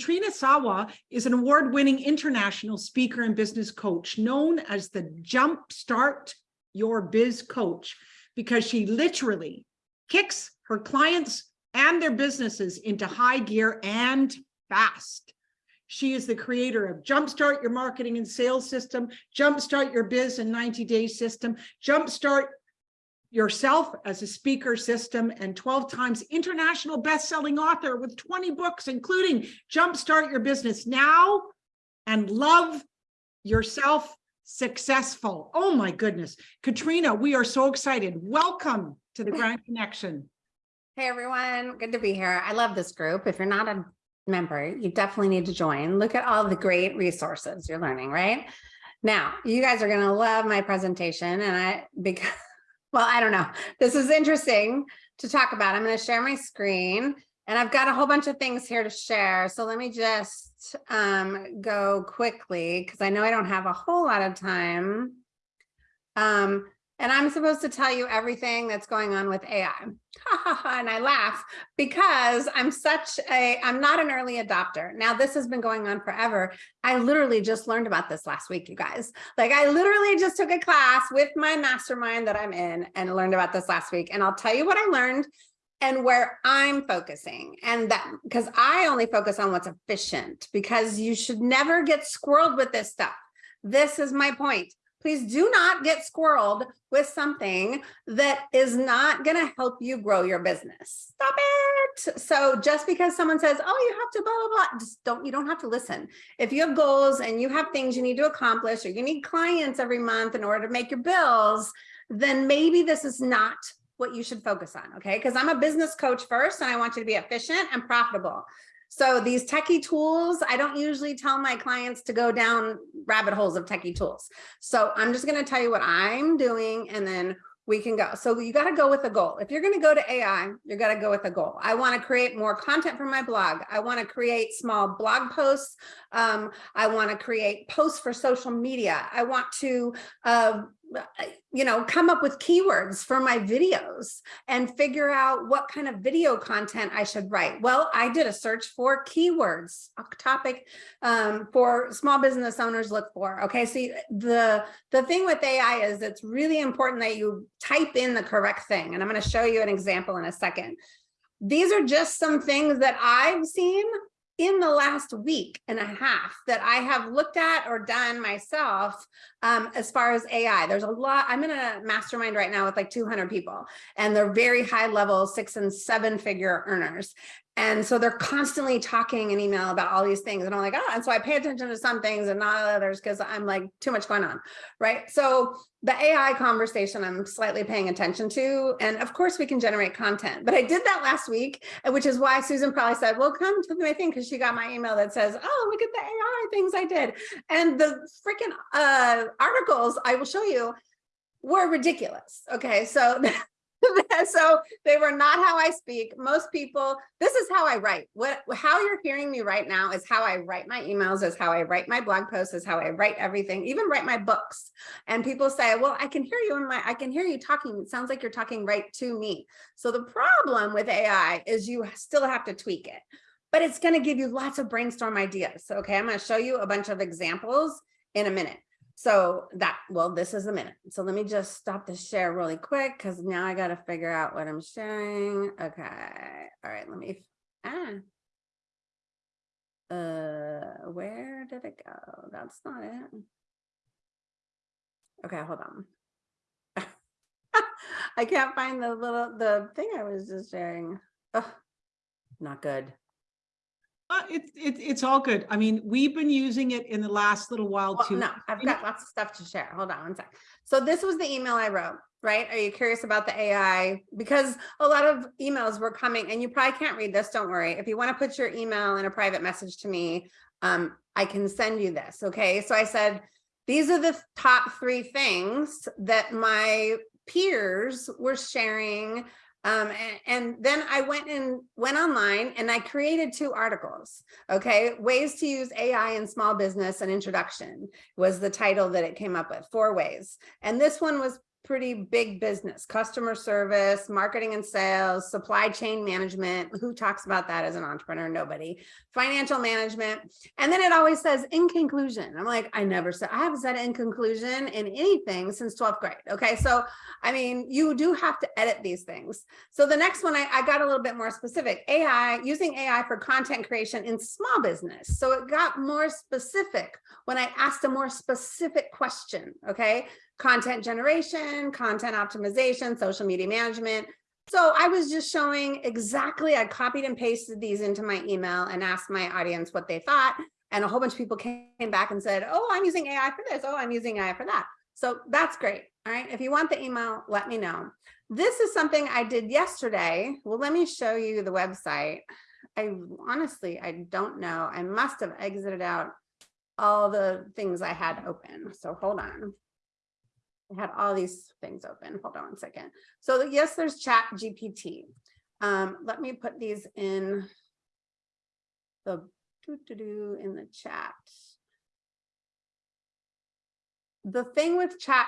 Katrina Sawa is an award-winning international speaker and business coach known as the Jumpstart Your Biz Coach because she literally kicks her clients and their businesses into high gear and fast. She is the creator of Jumpstart Your Marketing and Sales System, Jumpstart Your Biz in 90 Day System, Jumpstart Yourself as a Speaker System, and 12 times international best-selling author with 20 books, including Jumpstart Your Business Now and Love Yourself Successful. Oh my goodness. Katrina, we are so excited. Welcome to the Grand Connection. Hey everyone, good to be here. I love this group. If you're not a member, you definitely need to join. Look at all the great resources you're learning, right? Now, you guys are going to love my presentation and I, because, well, I don't know. This is interesting to talk about. I'm going to share my screen and I've got a whole bunch of things here to share. So let me just um, go quickly because I know I don't have a whole lot of time. Um, and I'm supposed to tell you everything that's going on with AI. and I laugh because I'm such a, I'm not an early adopter. Now this has been going on forever. I literally just learned about this last week, you guys. Like I literally just took a class with my mastermind that I'm in and learned about this last week. And I'll tell you what I learned and where I'm focusing and that because I only focus on what's efficient because you should never get squirreled with this stuff. This is my point please do not get squirreled with something that is not going to help you grow your business. Stop it. So just because someone says, oh, you have to blah, blah, blah, just don't, you don't have to listen. If you have goals and you have things you need to accomplish or you need clients every month in order to make your bills, then maybe this is not what you should focus on. Okay. Because I'm a business coach first and I want you to be efficient and profitable. So these techie tools, I don't usually tell my clients to go down rabbit holes of techie tools. So I'm just going to tell you what I'm doing and then we can go. So you got to go with a goal. If you're going to go to AI, you're going to go with a goal. I want to create more content for my blog. I want to create small blog posts. Um, I want to create posts for social media. I want to uh, you know, come up with keywords for my videos and figure out what kind of video content I should write. Well, I did a search for keywords, a topic um, for small business owners look for. Okay, see, the, the thing with AI is it's really important that you type in the correct thing. And I'm going to show you an example in a second. These are just some things that I've seen in the last week and a half that I have looked at or done myself um, as far as AI. There's a lot, I'm in a mastermind right now with like 200 people and they're very high level six and seven figure earners. And so they're constantly talking in email about all these things. And I'm like, oh, and so I pay attention to some things and not others because I'm like too much going on. Right. So the AI conversation I'm slightly paying attention to. And of course we can generate content, but I did that last week, which is why Susan probably said, well, come to my thing because she got my email that says, oh, look at the AI things I did. And the freaking uh, articles I will show you were ridiculous. Okay, so so they were not how I speak. Most people, this is how I write. What how you're hearing me right now is how I write my emails, is how I write my blog posts, is how I write everything, even write my books. And people say, well, I can hear you in my, I can hear you talking. It sounds like you're talking right to me. So the problem with AI is you still have to tweak it, but it's going to give you lots of brainstorm ideas. So, okay, I'm going to show you a bunch of examples in a minute. So that, well, this is a minute. So let me just stop the share really quick because now I got to figure out what I'm sharing. Okay. All right. Let me, ah. Uh, where did it go? That's not it. Okay, hold on. I can't find the little, the thing I was just sharing. Oh, not good. Uh, it's it, it's all good. I mean, we've been using it in the last little while well, too. No, I've got lots of stuff to share. Hold on one sec. So this was the email I wrote, right? Are you curious about the AI? Because a lot of emails were coming and you probably can't read this. Don't worry. If you want to put your email in a private message to me, um, I can send you this. Okay. So I said, these are the top three things that my peers were sharing um, and, and, then I went and went online and I created two articles. Okay, ways to use AI in small business and introduction was the title that it came up with, four ways. And this one was pretty big business, customer service, marketing and sales, supply chain management. Who talks about that as an entrepreneur? Nobody. Financial management. And then it always says in conclusion. I'm like, I never said, I haven't said in conclusion in anything since 12th grade. Okay. So, I mean, you do have to edit these things. So the next one, I, I got a little bit more specific. AI, using AI for content creation in small business. So it got more specific when I asked a more specific question. Okay content generation, content optimization, social media management. So I was just showing exactly, I copied and pasted these into my email and asked my audience what they thought. And a whole bunch of people came back and said, oh, I'm using AI for this. Oh, I'm using AI for that. So that's great. All right. If you want the email, let me know. This is something I did yesterday. Well, let me show you the website. I honestly, I don't know. I must have exited out all the things I had open. So hold on. I had all these things open. Hold on one second. So yes, there's chat GPT. Um, let me put these in the doo -doo -doo in the chat. The thing with chat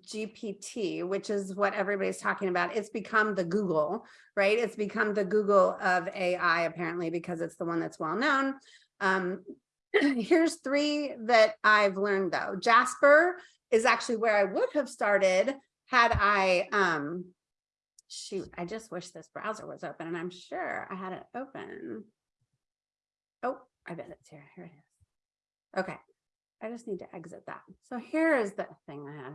GPT, which is what everybody's talking about, it's become the Google, right? It's become the Google of AI, apparently, because it's the one that's well known. Um, here's three that I've learned though. Jasper is actually where I would have started had I, um, shoot, I just wish this browser was open and I'm sure I had it open. Oh, I bet it's here. Here it is. Okay. I just need to exit that. So here is the thing I had.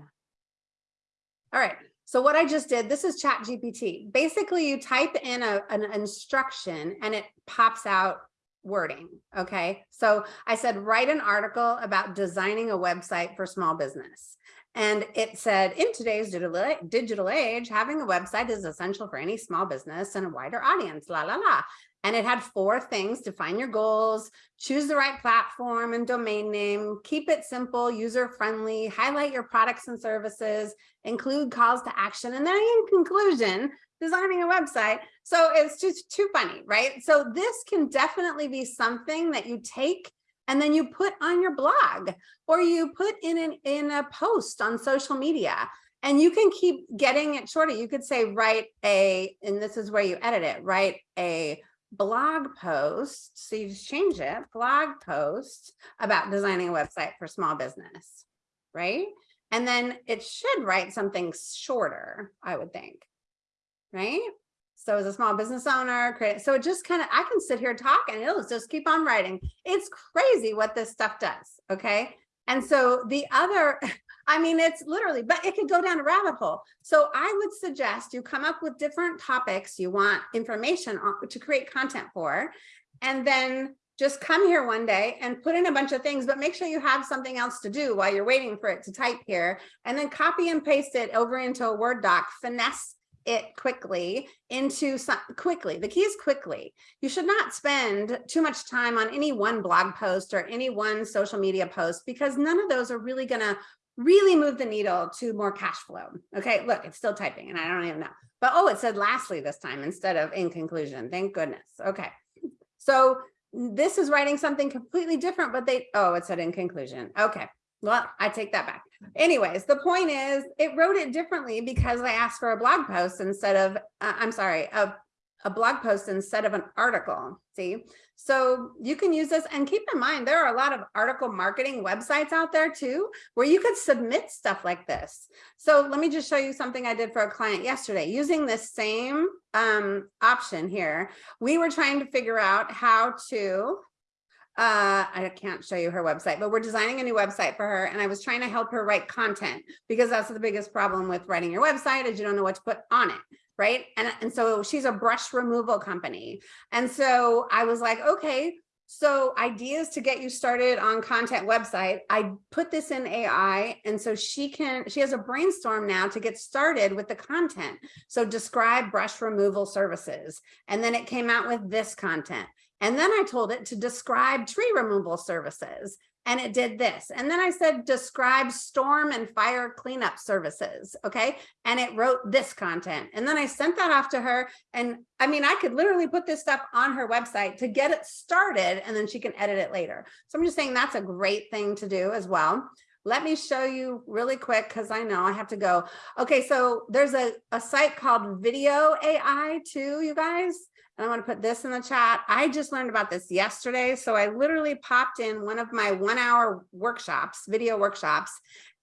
All right. So what I just did, this is ChatGPT. Basically, you type in a, an instruction and it pops out wording. Okay. So I said, write an article about designing a website for small business. And it said, in today's digital, age, having a website is essential for any small business and a wider audience, la, la, la. And it had four things, define your goals, choose the right platform and domain name, keep it simple, user-friendly, highlight your products and services, include calls to action, and then in conclusion, designing a website. So it's just too funny, right? So this can definitely be something that you take and then you put on your blog or you put in an in a post on social media and you can keep getting it shorter. You could say, write a, and this is where you edit it, write a blog post. So you just change it, blog post about designing a website for small business, right? And then it should write something shorter, I would think right? So as a small business owner, create, so it just kind of, I can sit here talking and it'll just keep on writing. It's crazy what this stuff does, okay? And so the other, I mean, it's literally, but it could go down a rabbit hole. So I would suggest you come up with different topics you want information on, to create content for, and then just come here one day and put in a bunch of things, but make sure you have something else to do while you're waiting for it to type here, and then copy and paste it over into a Word doc, finesse it quickly into some quickly the key is quickly. You should not spend too much time on any one blog post or any one social media post because none of those are really going to really move the needle to more cash flow. Okay look it's still typing and i don't even know. But oh it said lastly this time instead of in conclusion. Thank goodness. Okay. So this is writing something completely different but they oh it said in conclusion. Okay. Well, I take that back. Anyways, the point is it wrote it differently because I asked for a blog post instead of, uh, I'm sorry, a, a blog post instead of an article. See, so you can use this and keep in mind, there are a lot of article marketing websites out there too, where you could submit stuff like this. So let me just show you something I did for a client yesterday using this same um, option here. We were trying to figure out how to uh, I can't show you her website, but we're designing a new website for her. And I was trying to help her write content because that's the biggest problem with writing your website is you don't know what to put on it. Right. And, and so she's a brush removal company. And so I was like, okay, so ideas to get you started on content website, I put this in AI. And so she can, she has a brainstorm now to get started with the content. So describe brush removal services. And then it came out with this content. And then I told it to describe tree removal services and it did this. And then I said, describe storm and fire cleanup services. Okay. And it wrote this content. And then I sent that off to her. And I mean, I could literally put this stuff on her website to get it started and then she can edit it later. So I'm just saying that's a great thing to do as well. let me show you really quick because I know I have to go. Okay, so there's a, a site called Video AI too, you guys. And I want to put this in the chat. I just learned about this yesterday. So I literally popped in one of my one hour workshops, video workshops,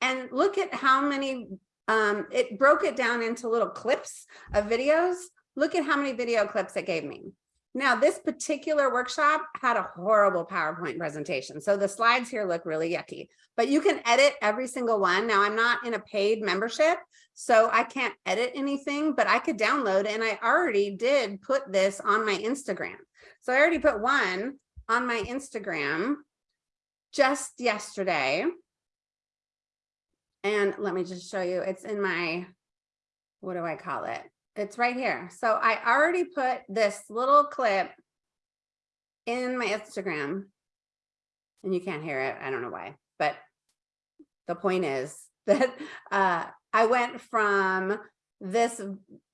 and look at how many, um, it broke it down into little clips of videos. Look at how many video clips it gave me. Now, this particular workshop had a horrible PowerPoint presentation. So the slides here look really yucky, but you can edit every single one. Now, I'm not in a paid membership, so I can't edit anything, but I could download and I already did put this on my Instagram. So I already put one on my Instagram just yesterday. And let me just show you, it's in my, what do I call it? It's right here. So I already put this little clip in my Instagram and you can't hear it. I don't know why, but the point is that uh, I went from this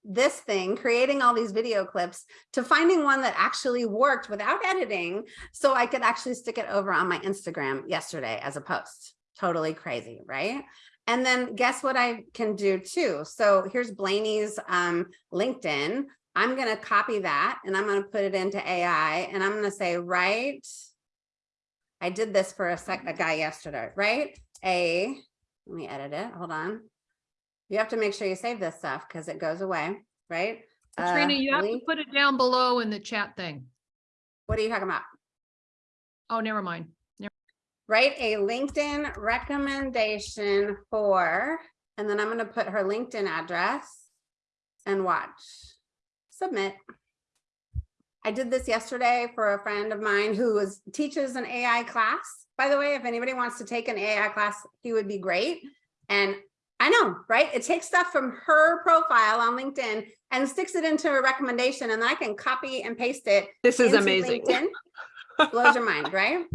this thing creating all these video clips to finding one that actually worked without editing so I could actually stick it over on my Instagram yesterday as a post totally crazy right and then guess what I can do too so here's Blaney's um, LinkedIn I'm going to copy that and I'm going to put it into AI and I'm going to say right I did this for a sec a guy yesterday right a let me edit it hold on you have to make sure you save this stuff because it goes away, right? Katrina, Uh, you have to put it down below in the chat thing. What are you talking about? Oh, never mind. Write a LinkedIn recommendation for, and then I'm going to put her LinkedIn address and watch. Submit. I did this yesterday for a friend of mine who was teaches an AI class. By the way, if anybody wants to take an AI class, he would be great. And I know, right? It takes stuff from her profile on LinkedIn and sticks it into a recommendation and then I can copy and paste it. This is amazing. LinkedIn. Blows your mind, right?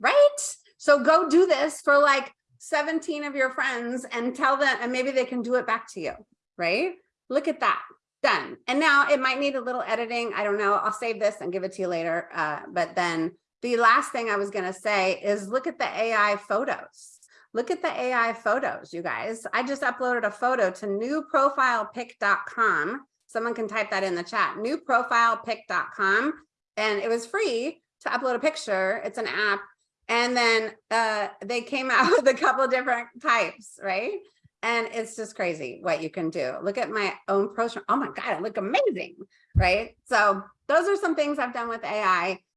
Right? So go do this for like 17 of your friends and tell them, and maybe they can do it back to you, right? Look at that, done. And now it might need a little editing. I don't know. I'll save this and give it to you later. Uh, but then the last thing I was gonna say is look at the AI photos. Look at the AI photos, you guys. I just uploaded a photo to newprofilepic.com. Someone can type that in the chat, newprofilepic.com. And it was free to upload a picture. It's an app. And then uh, they came out with a couple different types, right? And it's just crazy what you can do. Look at my own post. Oh my God, I look amazing, right? So those are some things I've done with AI.